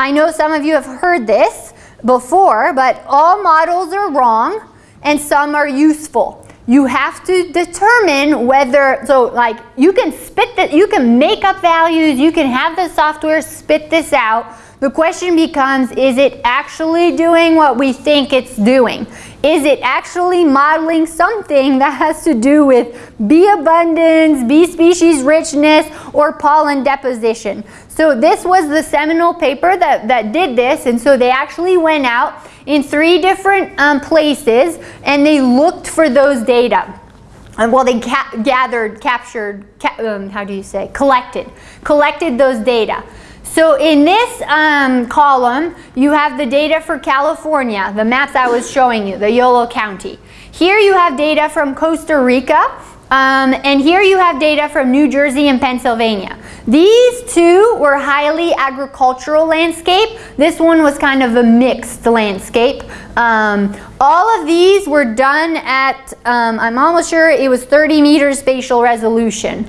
I know some of you have heard this before, but all models are wrong and some are useful. You have to determine whether, so like you can spit that, you can make up values, you can have the software spit this out, the question becomes, is it actually doing what we think it's doing? Is it actually modeling something that has to do with bee abundance, bee species richness, or pollen deposition? So this was the seminal paper that, that did this, and so they actually went out in three different um, places and they looked for those data. And well, they ca gathered, captured, ca um, how do you say, collected, collected those data. So in this um, column, you have the data for California, the maps I was showing you, the Yolo County. Here you have data from Costa Rica, um, and here you have data from New Jersey and Pennsylvania. These two were highly agricultural landscape. This one was kind of a mixed landscape. Um, all of these were done at, um, I'm almost sure it was 30 meters spatial resolution.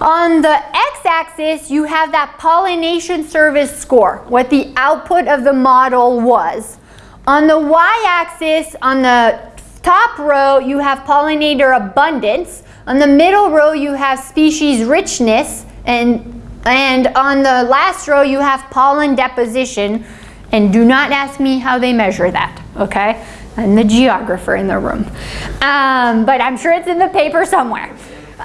On the x-axis, you have that pollination service score, what the output of the model was. On the y-axis, on the top row, you have pollinator abundance. On the middle row, you have species richness. And, and on the last row, you have pollen deposition. And do not ask me how they measure that, okay? I'm the geographer in the room. Um, but I'm sure it's in the paper somewhere.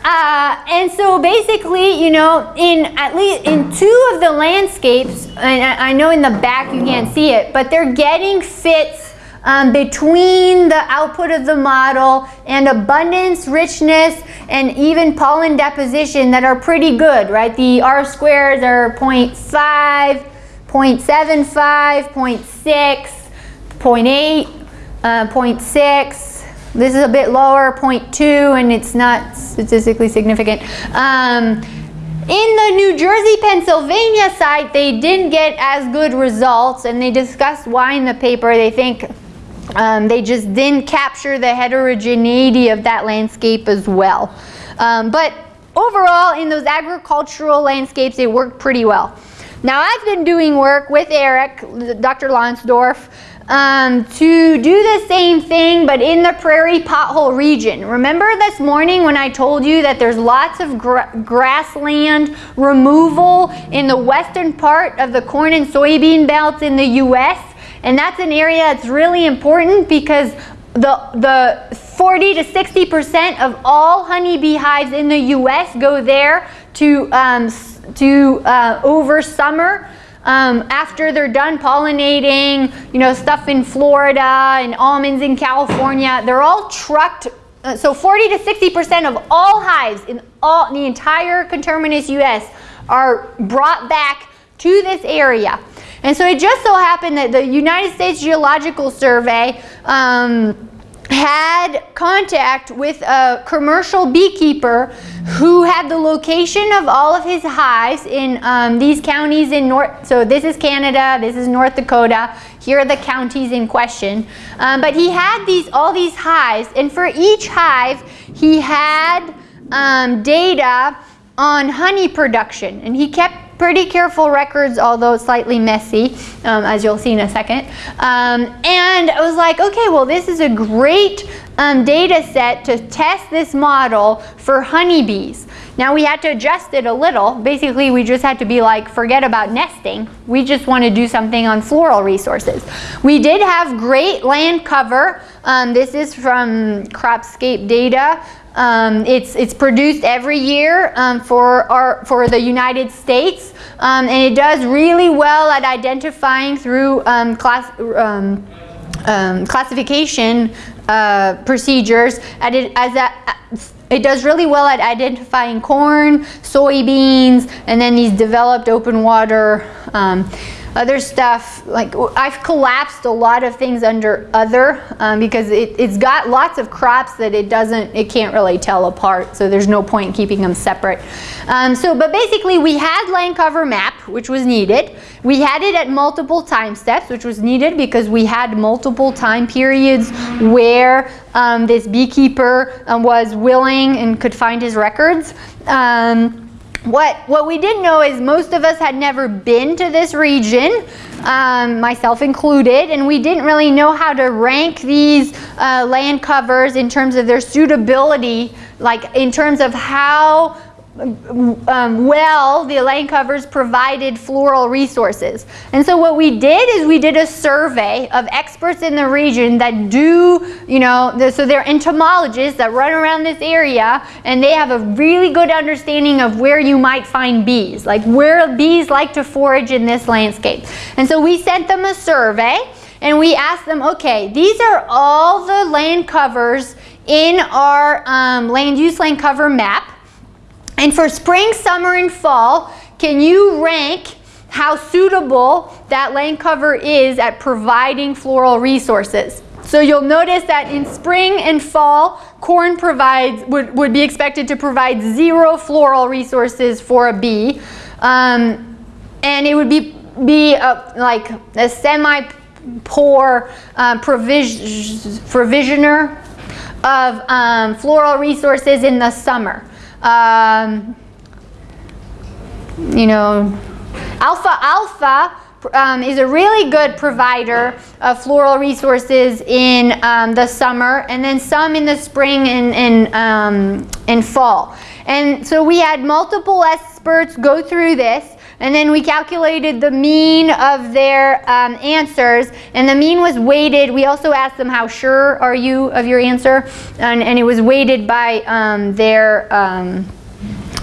Uh, and so basically, you know, in at least in two of the landscapes, and I, I know in the back you can't see it, but they're getting fits um, between the output of the model and abundance, richness, and even pollen deposition that are pretty good, right? The R squares are 0.5, 0.75, 0.6, 0.8, uh, 0.6, this is a bit lower, 0.2, and it's not statistically significant. Um, in the New Jersey, Pennsylvania site, they didn't get as good results, and they discussed why in the paper. They think um, they just didn't capture the heterogeneity of that landscape as well. Um, but overall, in those agricultural landscapes, it worked pretty well. Now, I've been doing work with Eric, Dr. Lonsdorf, um, to do the same thing but in the prairie pothole region. Remember this morning when I told you that there's lots of grassland removal in the western part of the corn and soybean belts in the U.S. And that's an area that's really important because the, the 40 to 60% of all honeybee hives in the U.S. go there to, um, to uh, over summer um, after they're done pollinating, you know, stuff in Florida and almonds in California, they're all trucked. Uh, so 40 to 60% of all hives in all the entire conterminous U.S. are brought back to this area. And so it just so happened that the United States Geological Survey um, had contact with a commercial beekeeper who had the location of all of his hives in um, these counties in North, so this is Canada, this is North Dakota, here are the counties in question. Um, but he had these all these hives, and for each hive, he had um, data on honey production, and he kept pretty careful records, although slightly messy, um, as you'll see in a second. Um, and I was like, okay, well, this is a great um, data set to test this model for honeybees. Now we had to adjust it a little. Basically, we just had to be like, forget about nesting. We just want to do something on floral resources. We did have great land cover. Um, this is from Cropscape data. Um, it's, it's produced every year um, for, our, for the United States. Um, and it does really well at identifying through um, class, um, um, classification uh, procedures it, as a, it does really well at identifying corn, soybeans, and then these developed open water other stuff, like I've collapsed a lot of things under other um, because it, has got lots of crops that it doesn't, it can't really tell apart. So there's no point in keeping them separate. Um, so, but basically we had land cover map, which was needed. We had it at multiple time steps, which was needed because we had multiple time periods where um, this beekeeper um, was willing and could find his records. Um, what, what we didn't know is most of us had never been to this region, um, myself included, and we didn't really know how to rank these uh, land covers in terms of their suitability, like in terms of how um, well the land covers provided floral resources. And so what we did is we did a survey of experts in the region that do, you know, the, so they're entomologists that run around this area and they have a really good understanding of where you might find bees, like where bees like to forage in this landscape. And so we sent them a survey and we asked them, okay, these are all the land covers in our um, land use land cover map. And for spring, summer, and fall, can you rank how suitable that land cover is at providing floral resources? So you'll notice that in spring and fall, corn provides would, would be expected to provide zero floral resources for a bee. Um, and it would be, be a, like a semi-poor uh, provis provisioner of um, floral resources in the summer um, you know, alfalfa um, is a really good provider of floral resources in um, the summer and then some in the spring and, and, um, and fall. And so we had multiple experts go through this and then we calculated the mean of their um, answers and the mean was weighted. We also asked them how sure are you of your answer and, and it was weighted by um, their, um,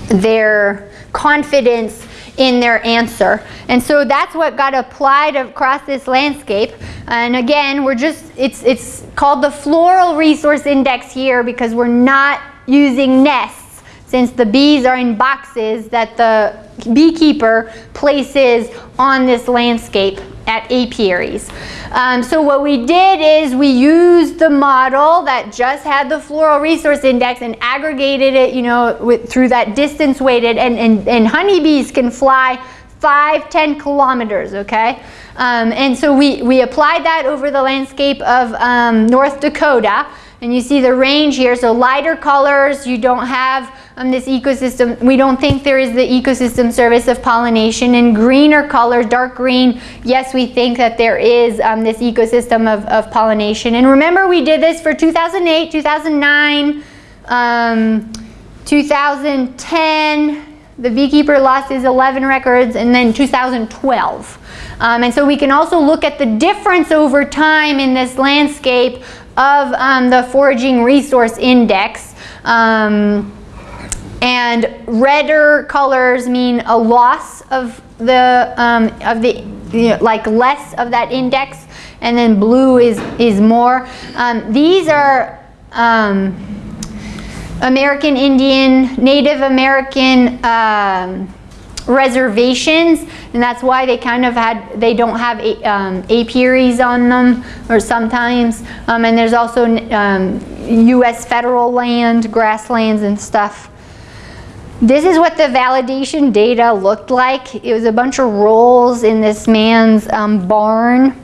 their confidence in their answer. And so that's what got applied across this landscape. And again, we're just, it's, it's called the Floral Resource Index here because we're not using nests since the bees are in boxes that the beekeeper places on this landscape at apiaries. Um, so what we did is we used the model that just had the floral resource index and aggregated it, you know, with, through that distance weighted, and, and, and honeybees can fly five, 10 kilometers, okay? Um, and so we, we applied that over the landscape of um, North Dakota, and you see the range here, so lighter colors, you don't have um, this ecosystem, we don't think there is the ecosystem service of pollination. And greener colors, dark green, yes, we think that there is um, this ecosystem of, of, pollination. And remember, we did this for 2008, 2009, um, 2010, the beekeeper lost his 11 records, and then 2012. Um, and so we can also look at the difference over time in this landscape of um, the foraging resource index. Um, and redder colors mean a loss of the, um, of the you know, like less of that index, and then blue is, is more. Um, these are um, American Indian, Native American um, reservations and that's why they kind of had they don't have a, um, apiaries on them or sometimes. Um, and there's also um, US federal land grasslands and stuff. This is what the validation data looked like. It was a bunch of rolls in this man's um, barn.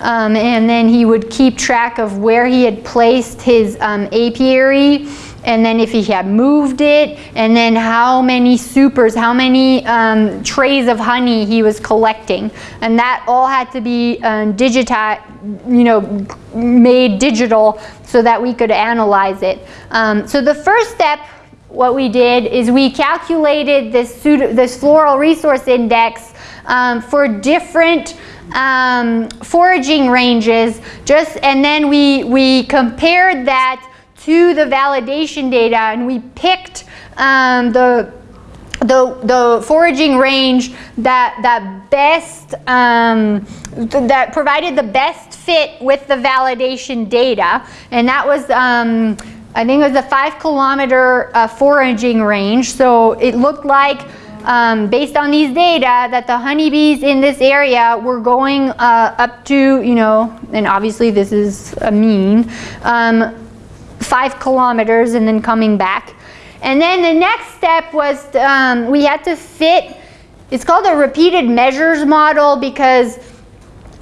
Um, and then he would keep track of where he had placed his um, apiary and then if he had moved it, and then how many supers, how many um, trays of honey he was collecting. And that all had to be um, digitized, you know, made digital so that we could analyze it. Um, so the first step, what we did is we calculated this, this floral resource index um, for different um, foraging ranges, just, and then we, we compared that to the validation data and we picked um, the the, the foraging range that, that best, um, th that provided the best fit with the validation data. And that was, um, I think it was a five kilometer uh, foraging range. So it looked like, um, based on these data, that the honeybees in this area were going uh, up to, you know, and obviously this is a mean, um, five kilometers and then coming back. And then the next step was um, we had to fit, it's called a repeated measures model because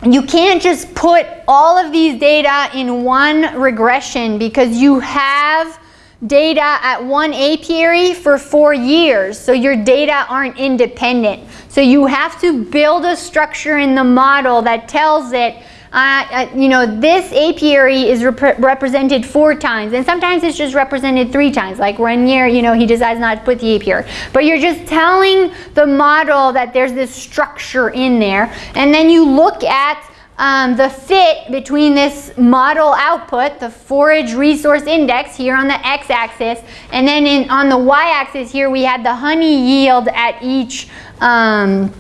you can't just put all of these data in one regression because you have data at one apiary for four years, so your data aren't independent. So you have to build a structure in the model that tells it uh, you know, this apiary is rep represented four times, and sometimes it's just represented three times. Like one year, you know, he decides not to put the apiary. But you're just telling the model that there's this structure in there, and then you look at um, the fit between this model output, the forage resource index here on the x-axis, and then in, on the y-axis here we had the honey yield at each um,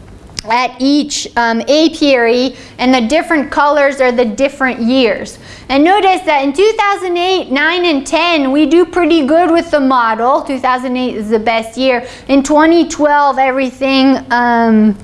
at each um, apiary and the different colors are the different years. And notice that in 2008, 9, and 10, we do pretty good with the model. 2008 is the best year. In 2012, everything, um,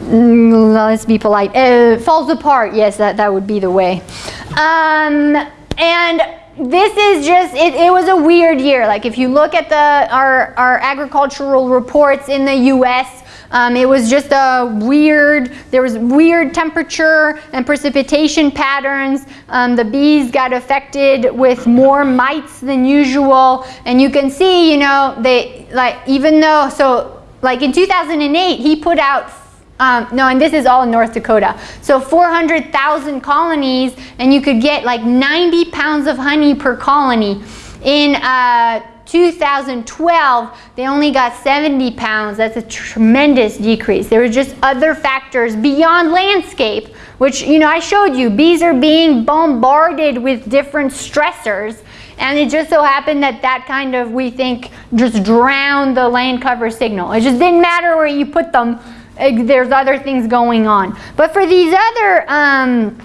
mm, let's be polite, uh, falls apart. Yes, that, that would be the way. Um, and this is just, it, it, was a weird year. Like if you look at the, our, our agricultural reports in the US, um, it was just a weird, there was weird temperature and precipitation patterns. Um, the bees got affected with more mites than usual. And you can see, you know, they, like, even though, so like in 2008, he put out um, no, and this is all in North Dakota. So 400,000 colonies, and you could get like 90 pounds of honey per colony. In uh, 2012, they only got 70 pounds. That's a tremendous decrease. There were just other factors beyond landscape, which, you know, I showed you. Bees are being bombarded with different stressors. And it just so happened that that kind of, we think, just drowned the land cover signal. It just didn't matter where you put them. There's other things going on. But for these other, um,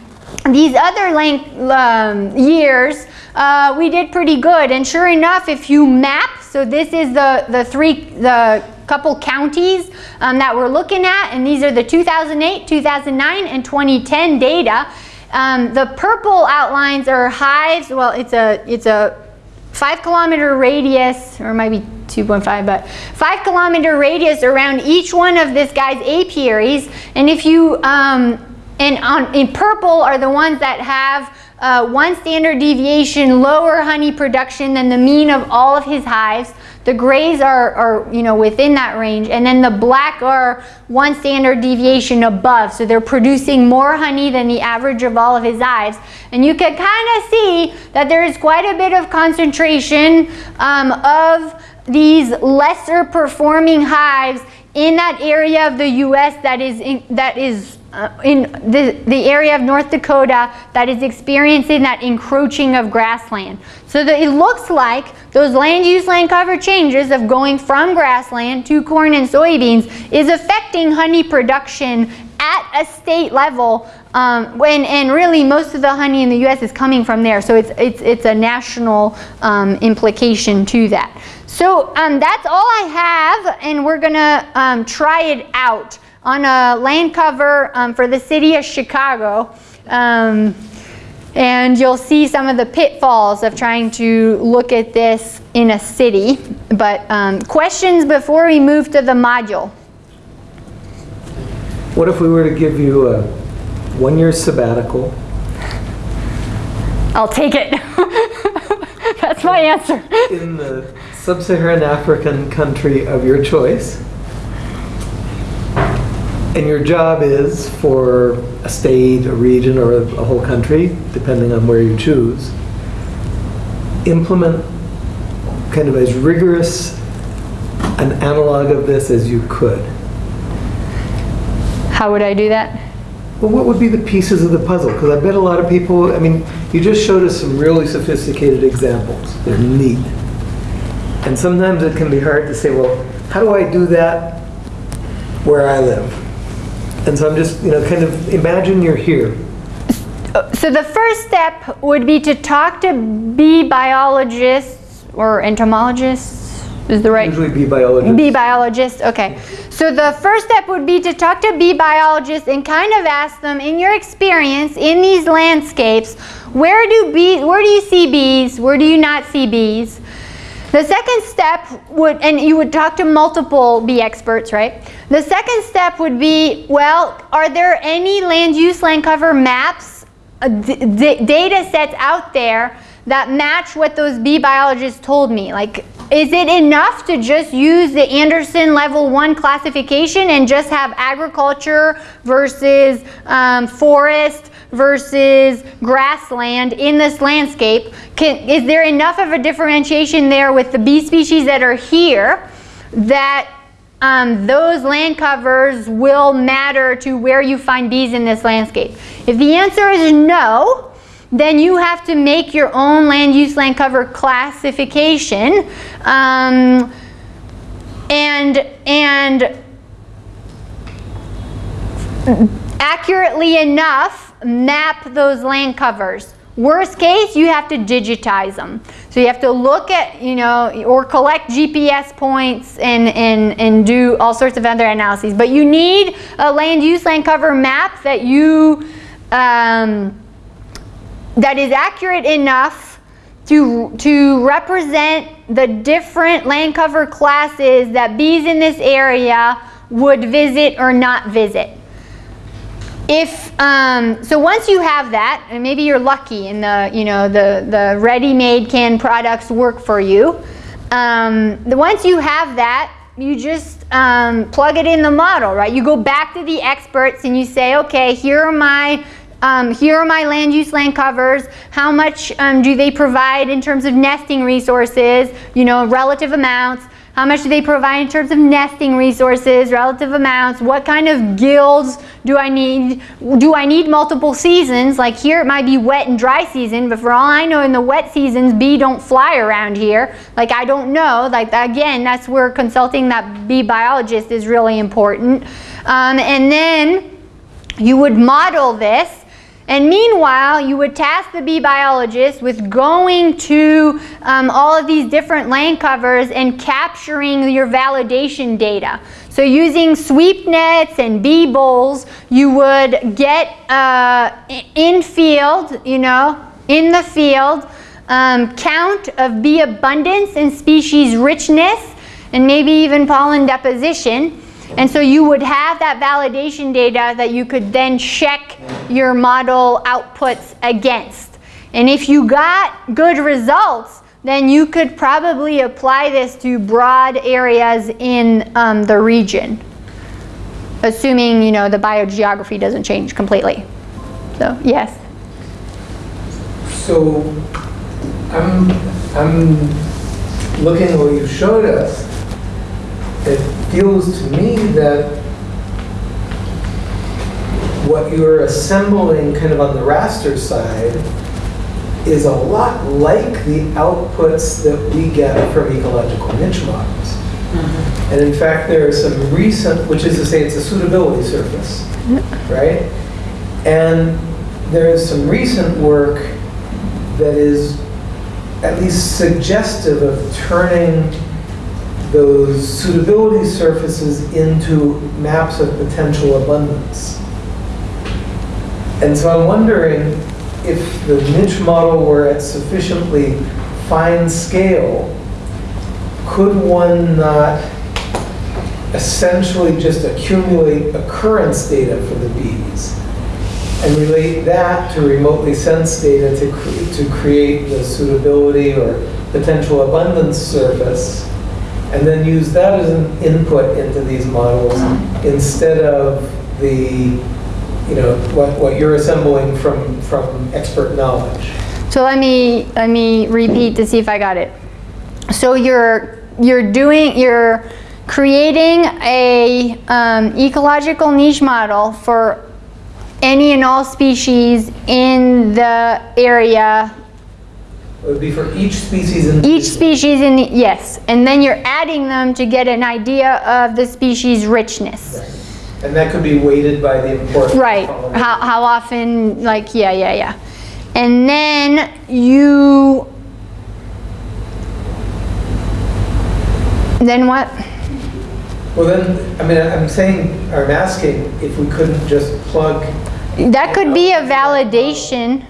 these other length, um, years, uh, we did pretty good. And sure enough, if you map, so this is the, the three, the couple counties um, that we're looking at, and these are the 2008, 2009, and 2010 data. Um, the purple outlines are hives. Well, it's a, it's a five kilometer radius, or maybe 2.5, but five kilometer radius around each one of this guy's apiaries. And if you, um, and on, in purple are the ones that have uh, one standard deviation lower honey production than the mean of all of his hives. The grays are, are, you know, within that range. And then the black are one standard deviation above. So they're producing more honey than the average of all of his hives. And you can kind of see that there is quite a bit of concentration um, of these lesser performing hives in that area of the U.S. that is, in, that is uh, in the, the area of North Dakota that is experiencing that encroaching of grassland. So that it looks like those land use land cover changes of going from grassland to corn and soybeans is affecting honey production at a state level um, when, and really most of the honey in the US is coming from there. So it's, it's, it's a national um, implication to that. So um, that's all I have and we're gonna um, try it out on a land cover um, for the city of Chicago. Um, and you'll see some of the pitfalls of trying to look at this in a city. But um, questions before we move to the module? What if we were to give you a one-year sabbatical? I'll take it. That's my answer. In the sub-Saharan African country of your choice and your job is for a state, a region, or a, a whole country, depending on where you choose, implement kind of as rigorous an analog of this as you could. How would I do that? Well, what would be the pieces of the puzzle? Because I bet a lot of people, I mean, you just showed us some really sophisticated examples. They're neat. And sometimes it can be hard to say, well, how do I do that where I live? And so I'm just, you know, kind of imagine you're here. Uh, so the first step would be to talk to bee biologists or entomologists. Is the right? Usually bee biologists. Bee biologists, okay. So the first step would be to talk to bee biologists and kind of ask them, in your experience in these landscapes, where do bees, where do you see bees? Where do you not see bees? The second step would, and you would talk to multiple bee experts, right? The second step would be, well, are there any land use, land cover maps, uh, data sets out there that match what those bee biologists told me. Like, is it enough to just use the Anderson level one classification and just have agriculture versus um, forest versus grassland in this landscape? Can, is there enough of a differentiation there with the bee species that are here that um, those land covers will matter to where you find bees in this landscape? If the answer is no, then you have to make your own land use land cover classification um, and and accurately enough map those land covers Worst case, you have to digitize them. So you have to look at, you know, or collect GPS points and, and, and do all sorts of other analyses. But you need a land use land cover map that you, um, that is accurate enough to, to represent the different land cover classes that bees in this area would visit or not visit. If, um, so once you have that, and maybe you're lucky and the, you know, the, the ready-made canned products work for you, um, the, once you have that, you just um, plug it in the model, right? You go back to the experts and you say, okay, here are my um, here are my land use land covers. How much um, do they provide in terms of nesting resources, you know, relative amounts? How much do they provide in terms of nesting resources, relative amounts? What kind of guilds do I need? Do I need multiple seasons? Like here it might be wet and dry season, but for all I know in the wet seasons, bee don't fly around here. Like I don't know. Like again, that's where consulting that bee biologist is really important. Um, and then you would model this and meanwhile, you would task the bee biologist with going to um, all of these different land covers and capturing your validation data. So using sweep nets and bee bowls, you would get uh, in field, you know, in the field, um, count of bee abundance and species richness, and maybe even pollen deposition. And so you would have that validation data that you could then check your model outputs against. And if you got good results, then you could probably apply this to broad areas in um, the region, assuming you know the biogeography doesn't change completely. So yes. So I'm I'm looking at what you showed us. It feels to me that what you're assembling kind of on the raster side is a lot like the outputs that we get from ecological niche models. Mm-hmm. And in fact, there are some recent, which is to say it's a suitability surface, mm-hmm. right? And there is some recent work that is at least suggestive of turning those suitability surfaces into maps of potential abundance. And so I'm wondering if the niche model were at sufficiently fine scale, could one not essentially just accumulate occurrence data for the bees and relate that to remotely sensed data to, cre to create the suitability or potential abundance surface and then use that as an input into these models instead of the, you know, what, what you're assembling from, from expert knowledge. So let me let me repeat to see if I got it. So you're you're doing you're creating a um, ecological niche model for any and all species in the area would be for each species in Each species in the, yes. And then you're adding them to get an idea of the species richness. Right. And that could be weighted by the importance Right. How, how often, like, yeah, yeah, yeah. And then you, then what? Well then, I mean, I'm saying, I'm asking if we couldn't just plug. That could be a validation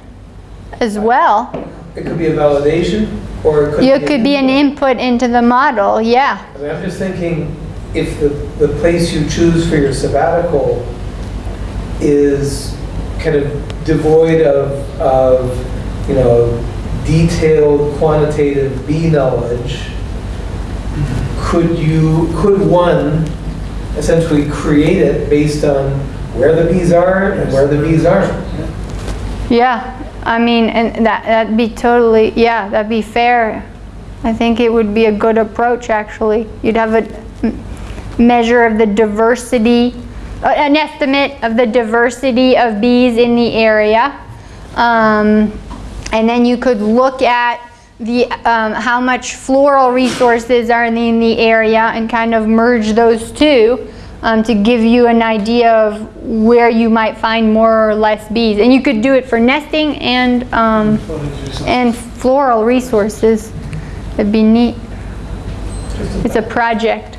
as well. It could be a validation, or it could You be. could be an input into the model, yeah. I mean, I'm just thinking, if the, the place you choose for your sabbatical is kind of devoid of, of, you know, detailed quantitative bee knowledge, could you, could one essentially create it based on where the bees are and where the bees aren't? Yeah, I mean, and that, that'd be totally, yeah, that'd be fair. I think it would be a good approach, actually. You'd have a measure of the diversity, uh, an estimate of the diversity of bees in the area. Um, and then you could look at the, um, how much floral resources are in the, in the area and kind of merge those two um, to give you an idea of where you might find more or less bees. And you could do it for nesting and, um, and floral resources. It'd be neat. It's a project.